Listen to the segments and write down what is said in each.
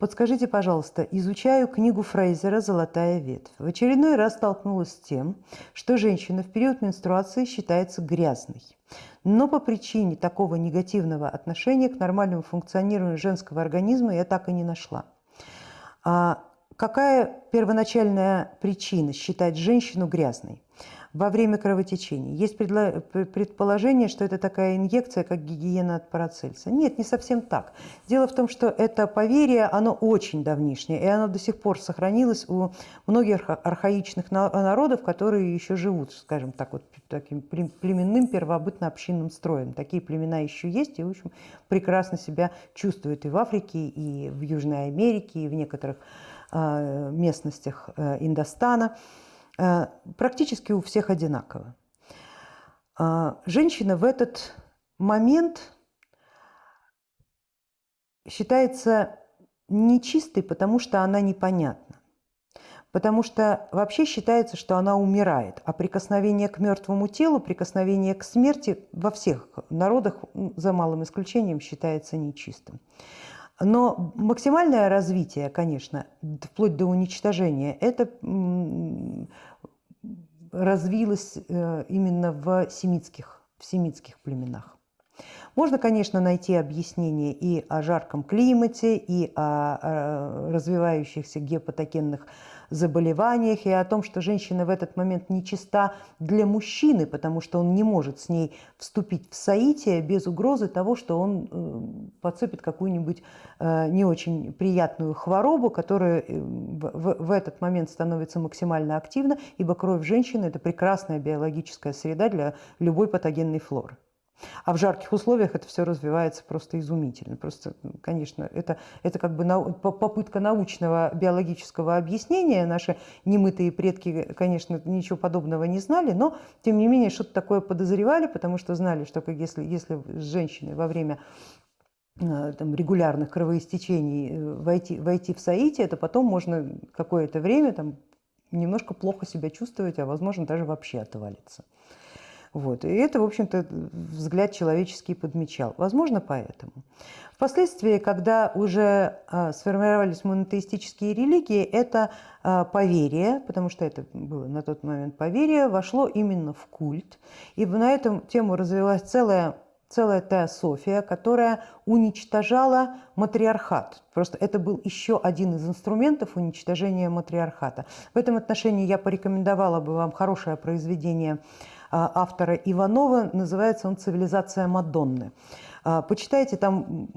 Подскажите, пожалуйста, изучаю книгу Фрейзера «Золотая ветвь». В очередной раз столкнулась с тем, что женщина в период менструации считается грязной. Но по причине такого негативного отношения к нормальному функционированию женского организма я так и не нашла. А какая первоначальная причина считать женщину грязной? во время кровотечения. Есть предположение, что это такая инъекция, как гигиена от парацельса. Нет, не совсем так. Дело в том, что это поверье, оно очень давнишнее, и оно до сих пор сохранилось у многих архаичных народов, которые еще живут, скажем так, вот таким племенным первобытно-общинным строем. Такие племена еще есть и, в общем, прекрасно себя чувствуют и в Африке, и в Южной Америке, и в некоторых местностях э, Индостана. Э, практически у всех одинаково. Женщина в этот момент считается нечистой, потому что она непонятна. Потому что вообще считается, что она умирает, а прикосновение к мертвому телу, прикосновение к смерти во всех народах, за малым исключением, считается нечистым. Но максимальное развитие, конечно, вплоть до уничтожения, это развилось э, именно в семитских, в семитских племенах. Можно, конечно, найти объяснение и о жарком климате, и о развивающихся гепатогенных заболеваниях, и о том, что женщина в этот момент нечиста для мужчины, потому что он не может с ней вступить в соитие без угрозы того, что он э, подцепит какую-нибудь э, не очень приятную хворобу, которая э, в этот момент становится максимально активна, ибо кровь женщины – это прекрасная биологическая среда для любой патогенной флоры. А в жарких условиях это все развивается просто изумительно. Просто, конечно, это, это как бы нау попытка научного биологического объяснения. Наши немытые предки, конечно, ничего подобного не знали, но, тем не менее, что-то такое подозревали, потому что знали, что если, если с женщиной во время э, там, регулярных кровоистечений э, войти, войти в соитие, то потом можно какое-то время там, немножко плохо себя чувствовать, а возможно даже вообще отвалиться. Вот. И это, в общем-то, взгляд человеческий подмечал. Возможно, поэтому. Впоследствии, когда уже а, сформировались монотеистические религии, это а, поверие, потому что это было на тот момент поверие, вошло именно в культ. И на эту тему развилась целая целая теософия, которая уничтожала матриархат. Просто это был еще один из инструментов уничтожения матриархата. В этом отношении я порекомендовала бы вам хорошее произведение автора Иванова. Называется он «Цивилизация Мадонны». А, почитайте, там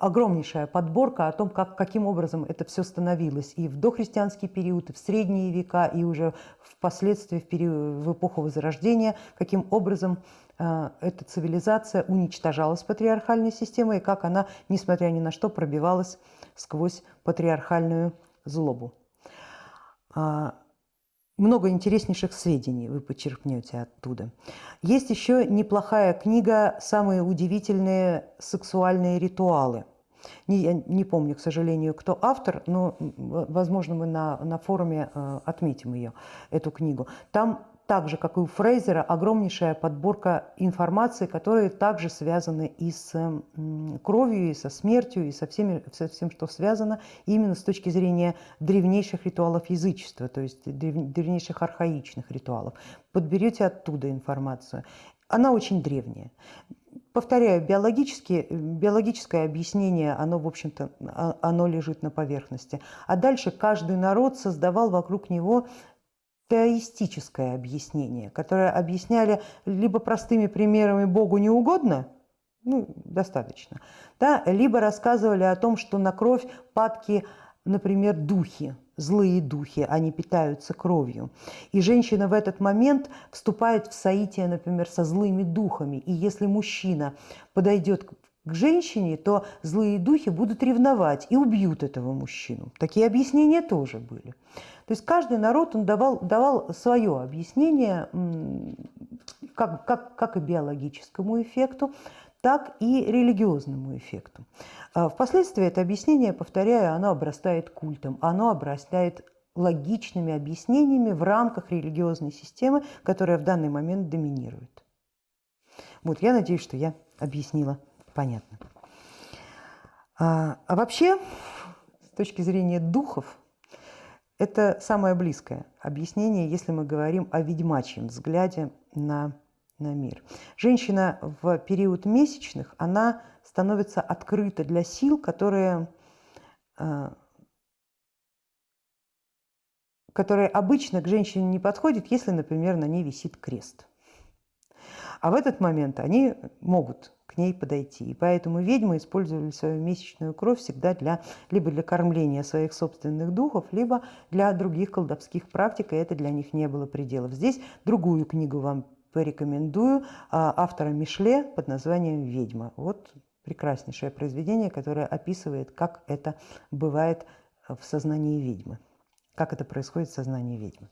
огромнейшая подборка о том, как, каким образом это все становилось и в дохристианский период, и в средние века, и уже впоследствии в, период, в эпоху Возрождения, каким образом а, эта цивилизация уничтожалась патриархальной системой, и как она, несмотря ни на что, пробивалась сквозь патриархальную злобу много интереснейших сведений вы почерпнете оттуда. Есть еще неплохая книга «Самые удивительные сексуальные ритуалы». Не, я не помню, к сожалению, кто автор, но, возможно, мы на, на форуме э, отметим ее, эту книгу. Там так же, как и у Фрейзера, огромнейшая подборка информации, которые также связаны и с кровью, и со смертью, и со, всеми, со всем, что связано именно с точки зрения древнейших ритуалов язычества, то есть древнейших архаичных ритуалов. Подберете оттуда информацию. Она очень древняя. Повторяю, биологически, биологическое объяснение, оно, в общем-то, оно лежит на поверхности. А дальше каждый народ создавал вокруг него теоистическое объяснение, которое объясняли либо простыми примерами «Богу не угодно», ну, достаточно, да, либо рассказывали о том, что на кровь падки, например, духи, злые духи, они питаются кровью. И женщина в этот момент вступает в соитие, например, со злыми духами. И если мужчина подойдет к женщине, то злые духи будут ревновать и убьют этого мужчину. Такие объяснения тоже были. То есть каждый народ он давал, давал свое объяснение как, как, как и биологическому эффекту, так и религиозному эффекту. А впоследствии это объяснение, повторяю, оно обрастает культом, оно обрастает логичными объяснениями в рамках религиозной системы, которая в данный момент доминирует. Вот, я надеюсь, что я объяснила понятно. А, а вообще точки зрения духов, это самое близкое объяснение, если мы говорим о ведьмачьем взгляде на, на мир. Женщина в период месячных, она становится открыта для сил, которые, а, которые обычно к женщине не подходят, если, например, на ней висит крест. А в этот момент они могут к ней подойти. И поэтому ведьмы использовали свою месячную кровь всегда для, либо для кормления своих собственных духов, либо для других колдовских практик, и это для них не было пределов. Здесь другую книгу вам порекомендую а, автора Мишле под названием «Ведьма». Вот прекраснейшее произведение, которое описывает, как это бывает в сознании ведьмы, как это происходит в сознании ведьмы.